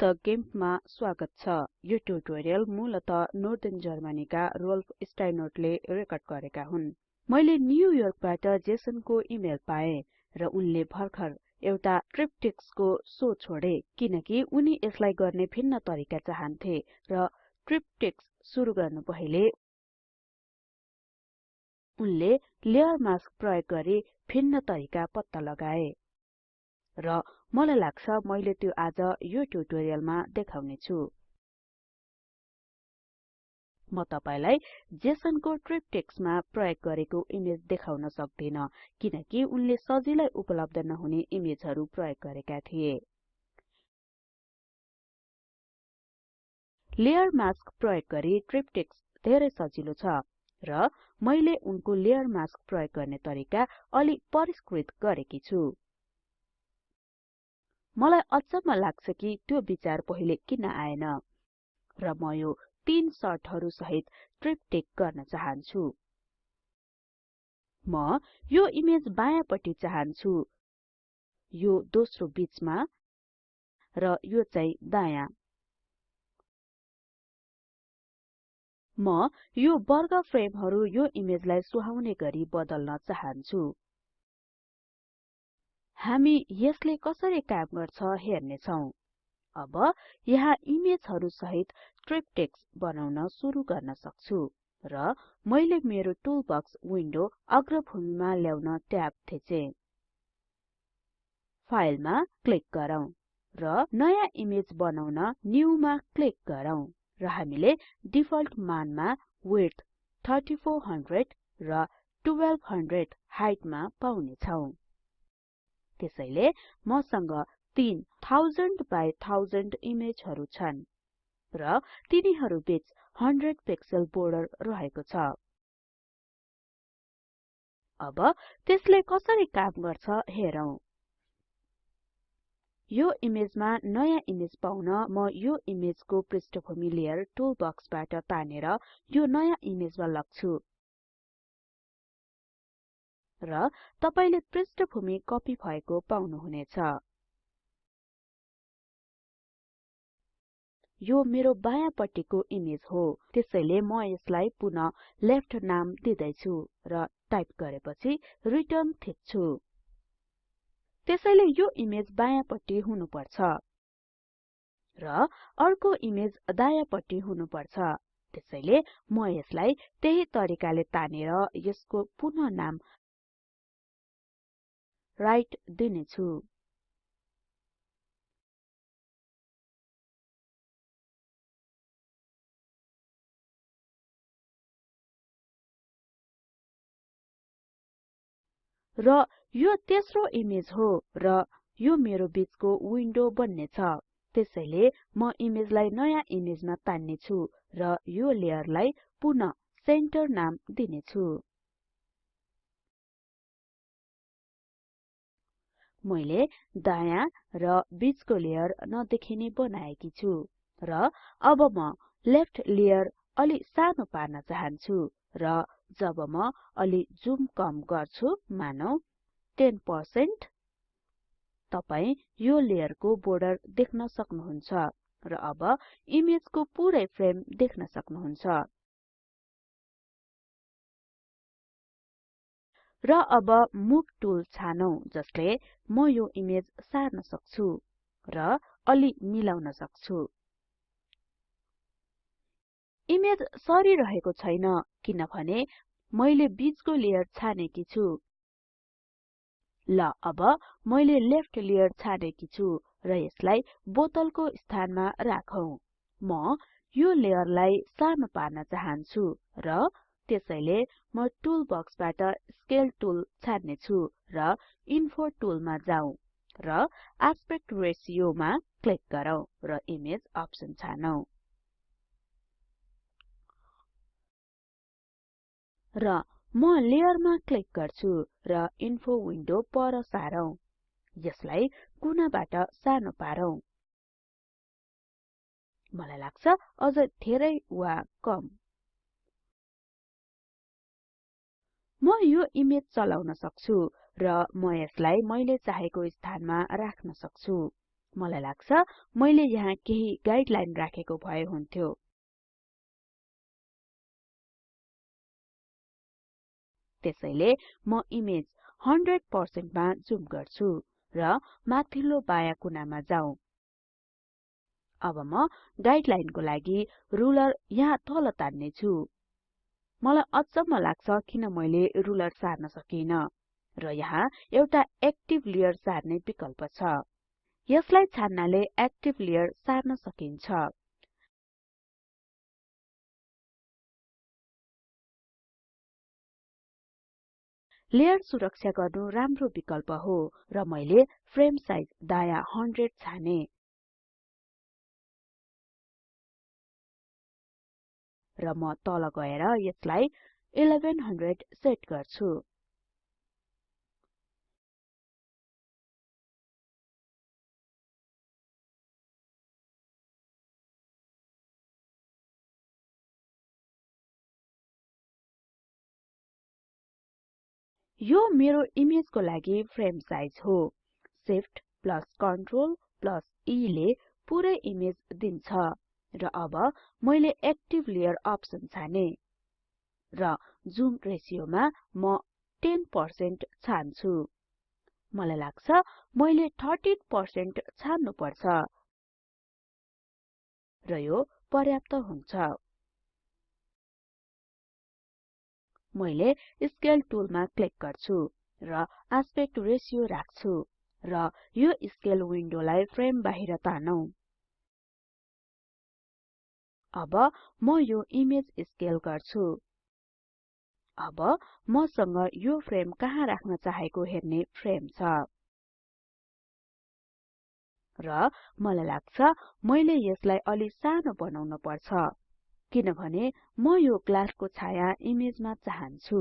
संयुक्त गेम्पमा स्वागत छ। यो ट्युटोरियल मूलत नर्दर्न जर्मनीका रोल्फ स्टाइनोर्टले रेकर्ड गरेका हुन्। मैले न्युयोर्कबाट जेसनको इमेल पाएँ र उनले भर्खर एउटा ट्रिप्टिक्सको सो छोडे किनकि उनी यसलाई गर्ने भिन्न तरिका चाहन्थे र ट्रिप्टिक्स सुरु गर्नु पहिले उनले लेयर मास्क प्रयोग गरी भिन्न तरिका पत्ता लगाए र मलाई लाग्छ मैले त्यो आज यो ट्युटोरियलमा देखाउने छु म तपाईलाई जेसनको ट्रिप्टिक्समा प्रयोग गरेको इमेज देखाउन सक्दिन किनकि उनले सजिलै उपलब्ध नहुने इमेजहरु प्रयोग गरेका थिए। लेयर मास्क प्रयोग गरी ट्रिप्टिक्स धेरै सजिलो छ र मैले उनको लेयर मास्क प्रयोग गर्ने तरिका अलि परिष्कृत गरेकी छु। मलाई अचम्म लाग्छ कि त्यो विचार पहिले किन आएन। र म यो तीन सर्टहरु सहित ट्रिप्टिक गर्न चाहन्छु। म यो इमेज बायाँपट्टि चाहन्छु। यो दोस्रो बीचमा र यो चाहिँ दायाँ। म यो वर्ग फ्रेमहरु यो इमेजलाई सुहाउने गरी बदल्न चाहन्छु। हामी यसले कसरी काम गर्छ हेर्ने छौं अब यहाँ इमेजहरु सहित ट्रिप्टिक्स बनाउन सुरु गर्न सक्छु र मैले मेरो टुलबक्स विन्डो अग्रभूमिमा ल्याउन ट्याब थिचे। फाइलमा क्लिक गरौँ र नयाँ इमेज बनाउन न्यू मा क्लिक गरौँ र हामीले डिफल्ट मानमा विड्थ 3400 र 1200 हाइटमा पाउने छौं त्यसैले मसँग 3000 बाइ 1000 इमेजहरु छन् र तिनीहरु बीच 100 पिक्सल बोर्डर रहेको छ। अब त्यसले कसरी काम गर्छ हेरौं। यो इमेजमा नयाँ इमेज पाउन म यो इमेजको पृष्ठभूमि लेयर टुल बक्सबाट तानेर यो नयाँ इमेजमा लग्छु। र तपाईले पृष्ठभूमि कपि भएको पाउनुहुनेछ। यो मेरो बायाँपट्टिको इमेज हो। त्यसैले म यसलाई पुनः लेफ्ट नाम दिदैछु र टाइप गरेपछि रिटर्न थिच्छु। त्यसैले यो इमेज बायाँपट्टि हुनुपर्छ। र अर्को इमेज दायाँपट्टि हुनुपर्छ। त्यसैले म यसलाई त्यही तरिकाले तानेर यसको पुनः नाम राइट दिनेछु र यो तेस्रो इमेज हो र यो मेरो बीचको विन्डो बन्ने छ। त्यसैले म इमेजलाई नयाँ इमेजमा तान्ने छु र यो लेयरलाई पुनः सेन्टर नाम दिनेछु मैले दायाँ र बीचको लेयर नदेखिने बनाएकी छु र अब म लेफ्ट लेयर अलि सानो पार्न चाहन्छु र जब म अलि जुम कम गर्छु मानौ 10% तपाई यो लेयरको बोर्डर देख्न सक्नुहुन्छ र अब इमेजको पुरै फ्रेम देख्न सक्नुहुन्छ। र अब मुभ टुल छानौं जसले म यो इमेज सार्न सक्छु र अलि मिलाउन सक्छु। इमेज सरिरहेको छैन किनभने मैले बीचको लेयर छानेकी छु। ल अब मैले लेफ्ट लेयर छानेकी छु र यसलाई बोतलको स्थानमा राखौं। म यो लेयरलाई सानो पार्न चाहन्छु र त्यसैले म टुल बक्सबाट स्केल टुल छान्ने छु र इन्फो टुलमा जाउँ र एस्पेक्ट रेशियो मा क्लिक गरौँ र इमेज अप्सन छानौं। र म लेयरमा क्लिक गर्छु र इन्फो विन्डो पर सारौं। यसलाई कुनाबाट सानो पारौं। मलाई लाग्छ अझ धेरै वा कम। म यो इमेज चलाउन सक्छु र म यसलाई मैले चाहेको स्थानमा राख्न सक्छु। मलाई लाग्छ मैले यहाँ केही गाइडलाइन राखेको भए हुन्थ्यो। त्यसैले म इमेज 100% मा जुम गर्छु र माथिल्लो बायाँ कुनामा जाउँ अब म गाइडलाइनको लागि रुलर यहाँ तल तान्ने छु मलाई अचम्म लाग्छ किन मैले रुलर सार्न सकिन र यहाँ एउटा एक्टिभ लेयर सार्ने विकल्प छ। यसलाई छान्नाले एक्टिभ लेयर सार्न सकिन्छ। लेयर सुरक्षा गर्नु राम्रो विकल्प हो र मैले फ्रेम साइज दायाँ 100 छाने। र म तल गएर यसलाई 1100 सेट गर्छु। यो मेरो इमेजको लागि फ्रेम साइज हो। Shift plus control plus E ले पुरै इमेज दिन्छ। र अब मैले एक्टिभ लेयर अप्सन छाने र जुम रेसियोमा म 10% छान्छु। मलाई लाग्छ मैले 30% छान्नु पर्छ र यो पर्याप्त हुन्छ। मैले स्केल टुलमा क्लिक गर्छु र आस्पेक्ट रेशियो राख्छु र यो स्केल विन्डोलाई फ्रेम बाहिर तानौं। अब म यो इमेज स्केल गर्छु। अब मसँग यो फ्रेम कहाँ राख्न चाहेको हेर्ने फ्रेम छ। र मलाई लाग्छ मैले यसलाई अलि सानो बनाउन पर्छ किनभने म यो ग्लासको छाया इमेजमा चाहन्छु।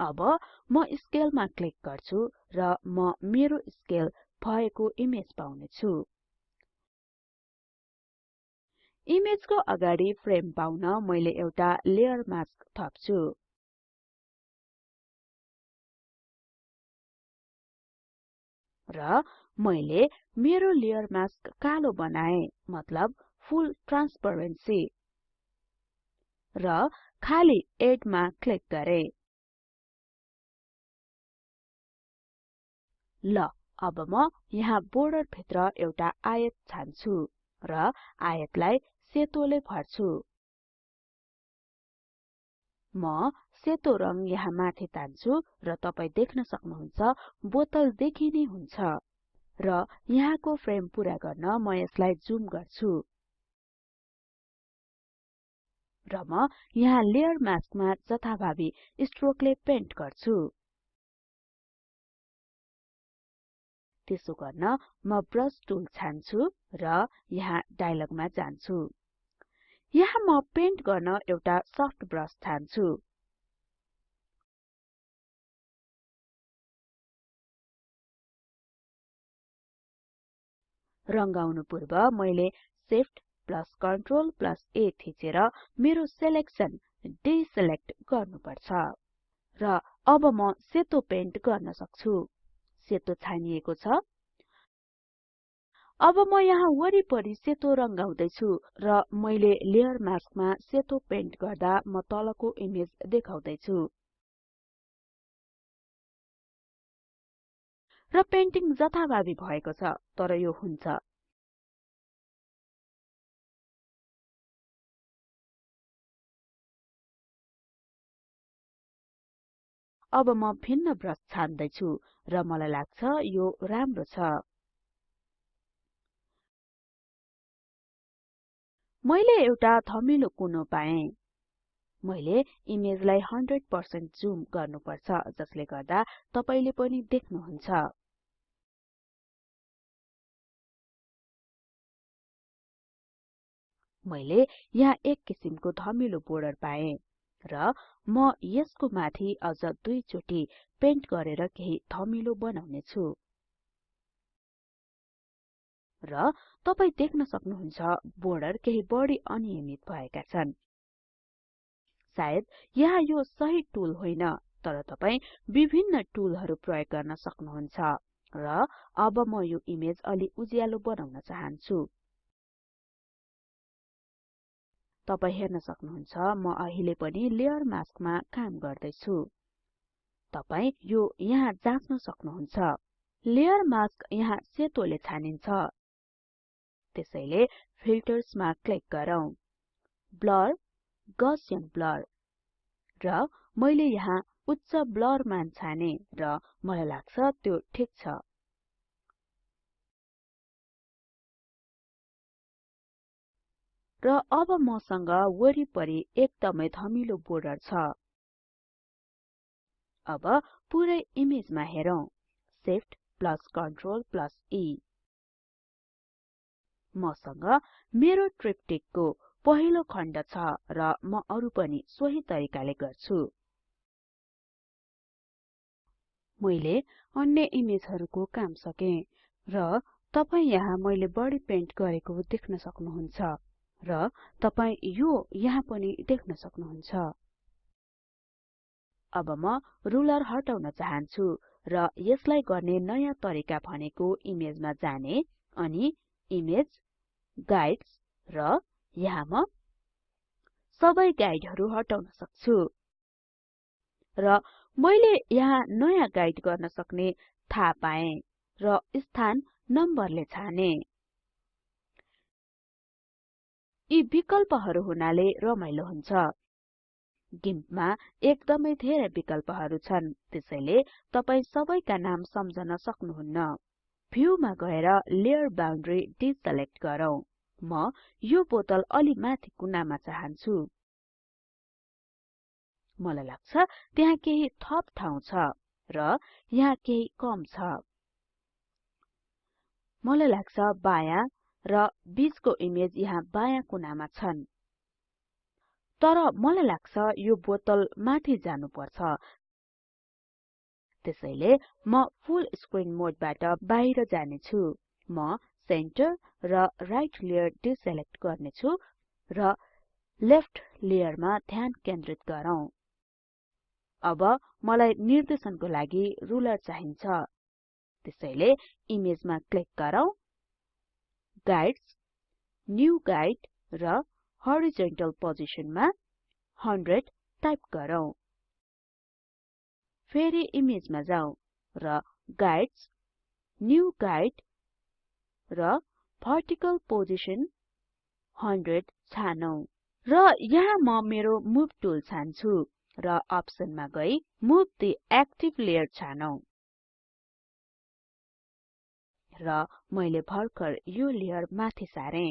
अब म स्केलमा क्लिक गर्छु र म मेरो स्केल भएको इमेज पाउने छु इमेजको अगाडि फ्रेम पाउन मैले एउटा लेयर मास्क थप्छु। र मैले मेरो लेयर मास्क कालो बनाए मतलब फुल ट्रान्सपरेन्सी। र खाली एड मा क्लिक गरे। ल अब म यहाँ बोर्डर भित्र एउटा आयत छान्छु र आयतलाई सेतोले भर्छु। म सेतो रङ यहाँ माथि तान्छु र तपाई देख्न सक्नुहुन्छ बोतल देखिने हुन्छ र यहाँको फ्रेम पूरा गर्न म यसलाई जुम गर्छु। र म यहाँ लेयर मास्कमा जथाभावी स्ट्रोकले पेन्ट गर्छु। त्यसो गर्न म ब्रश टुल छान्छु र यहाँ डायलगमा जान्छु। यहाँ म पेन्ट गर्न एउटा सफ्ट ब्रश छान्छु। रंगाउनु पूर्व मैले shift plus control plus A थिचेर मेरो सेलेक्सन डिसेलेक्ट गर्नुपर्छ। र अब म सेतो पेन्ट गर्न सक्छु। सेतो छानिएको छ। अब म यहाँ वरिपरि सेतो रंगाउँदै छु र मैले लेयर मास्कमा सेतो पेन्ट गर्दा म तलको इमेज देखाउँदै छु र पेन्टिङ जथाभावी भएको छ तर यो हुन्छ। अब म भिन्न ब्रश छान्दै छु र मलाई लाग्छ यो राम्रो छ। मैले एउटा थमिलो कुनो पाएँ। मैले इमेजलाई 100% जुम गर्नुपर्छ जसले गर्दा तपाईले पनि देख्नुहुन्छ। मैले यहाँ एक किसिमको धमिलो बोर्डर पाएँ। र म यसको माथि अझ दुई चोटि पेन्ट गरेर केही थमिलो बनाउने छु र तपाई देख्न सक्नुहुन्छ बोर्डर केही बढी अनियमित भएका छन्। सायद यहाँ यो सही टुल होइन तर तपाई विभिन्न टुलहरु प्रयोग गर्न सक्नुहुन्छ। र अब म यो इमेज अलि उज्यालो बनाउन चाहन्छु। तपाई हेर्न सक्नुहुन्छ म अहिले पनि लेयर मास्कमा काम गर्दैछु। तपाई यो यहाँ जाँच्न सक्नुहुन्छ। लेयर मास्क यहाँ सेतोले छानिन्छ। त्यसैले फिल्टर्समा क्लिक गरौँ। Blur Gaussian blur. र मैले यहाँ उच्च ब्लर मान छाने र मलाई लाग्छ त्यो ठिक छ। र अब मसँग वरिपरि एकदमै धमिलो बोर्डर छ। अब पुरै इमेजमा हेरौं। Shift plus Ctrl plus E मसँग मेरो ट्रिप्टिकको पहिलो खण्ड छ र म अरु पनि सोही तरिकाले गर्छु। मैले अन्य इमेजहरुको काम सके र तपाई यहाँ मैले बढी पेन्ट गरेको देख्न सक्नुहुन्छ। र तपाई यो यहाँ पनि देख्न सक्नुहुन्छ। अब म रुलर हटाउन चाहन्छु र यसलाई गर्ने नयाँ तरिका भनेको इमेजमा जाने अनि इमेज गाइड्स र यहाँ म सबै गाइडहरु हटाउन सक्छु। र मैले यहाँ नयाँ गाइड गर्न सक्ने थाहा पाएँ र स्थान नम्बरले छाने। यी विकल्पहरु हुनाले रमाइलो हुन्छ। गिम्पमा एकदमै धेरै विकल्पहरु छन् त्यसैले तपाई सबैका नाम सम्झन सक्नुहुन्न। भ्यूमा गएर लेयर बाउन्ड्री डिसेलेक्ट गरौँ। म यो बोतल अलि माथि कुनामा चाहन्छु। मलाई लाग्छ त्यहाँ केही थप ठाउँ छ र यहाँ केही कम छ। मलाई लाग्छ बायाँ र बीचको इमेज यहाँ बायाँ कुनामा छन्। तर मलाई लाग्छ यो बोतल माथि जानुपर्छ। त्यसैले म फुल स्क्रिन मोडबाट बाहिर जानेछु। म सेन्टर र राइट लेयर डिसेलेक्ट गर्नेछु र लेफ्ट लेयरमा ध्यान केन्द्रित गरौँ। अब मलाई निर्देशनको लागि रुलर चाहिन्छ। त्यसैले इमेजमा क्लिक गरौँ। गाइड्स न्यू गाइड र हरिजोन्टल पोजिसनमा 100 टाइप गरौँ। फेरि इमेजमा जाउँ र गाइड्स न्यू गाइड र भर्टिकल पोजिसन 100 छानौं। र यहाँ म मेरो मुभ टुल छान्छु र अप्सनमा गई मुभ द एक्टिभ लेयर छानौं। र मैले भर्खर यो लेयर माथि सारे।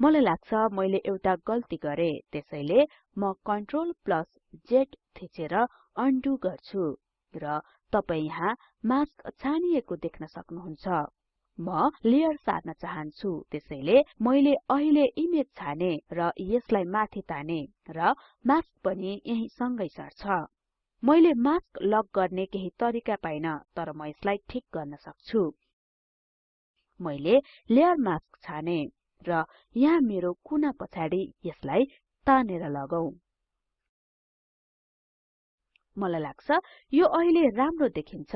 मलाई लाग्छ मैले एउटा गल्ती गरे। त्यसैले म कन्ट्रोल प्लस Z थिचेर अन्डु गर्छु र तपाई यहाँ मास्क छानिएको देख्न सक्नुहुन्छ। म लेयर सार्न चाहन्छु। त्यसैले मैले अहिले इमेज छाने र यसलाई माथि ताने र मास्क पनि यही सँगै सर्छ। मैले मास्क लक गर्ने केही तरिका पाइन तर म यसलाई ठिक गर्न सक्छु। मैले लेयर मास्क छाने र यहाँ मेरो कुना पछाडि यसलाई तानेर लगौं। मलाई लाग्छ यो अहिले राम्रो देखिन्छ।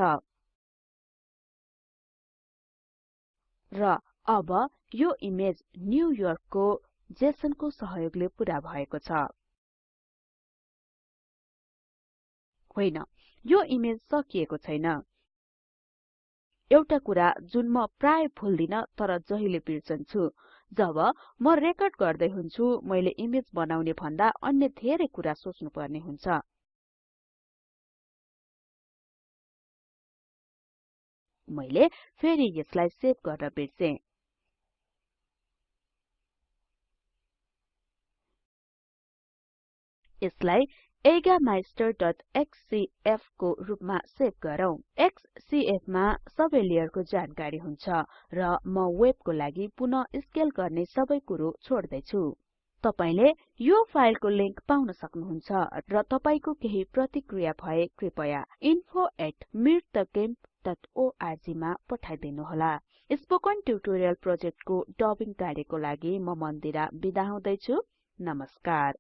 र अब यो इमेज न्यू योर्कको जेसनको सहयोगले पूरा भएको छ। होइन। यो इमेज सकिएको छैन। एउटा कुरा जुन म प्राय भुल्दिन तर जहिले बिर्सन्छु जब म रेकर्ड गर्दै हुन्छु मैले इमेज बनाउने भन्दा अन्य धेरै कुरा सोच्नु पर्ने हुन्छ। मैले फेरि यसलाई सेभ गर्न बिर्से। यसलाई eigameister.xcf को रूपमा सेभ गरौँ। एक्ससीएफ मा सबै लेयरको जानकारी हुन्छ र म वेबको लागि पुनः स्केल गर्ने सबै कुरो छोड्दै छु तपाईले यो फाइलको लिंक पाउन सक्नुहुन्छ र तपाईको केही प्रतिक्रिया भए कृपया wwwspoken मा पठाइदिनुहोला। स्पोकन ट्युटोरियल प्रोजेक्टको डबिङ कार्यको लागि म मन्दिरा बिदा हुदैछुँ। नमस्कार।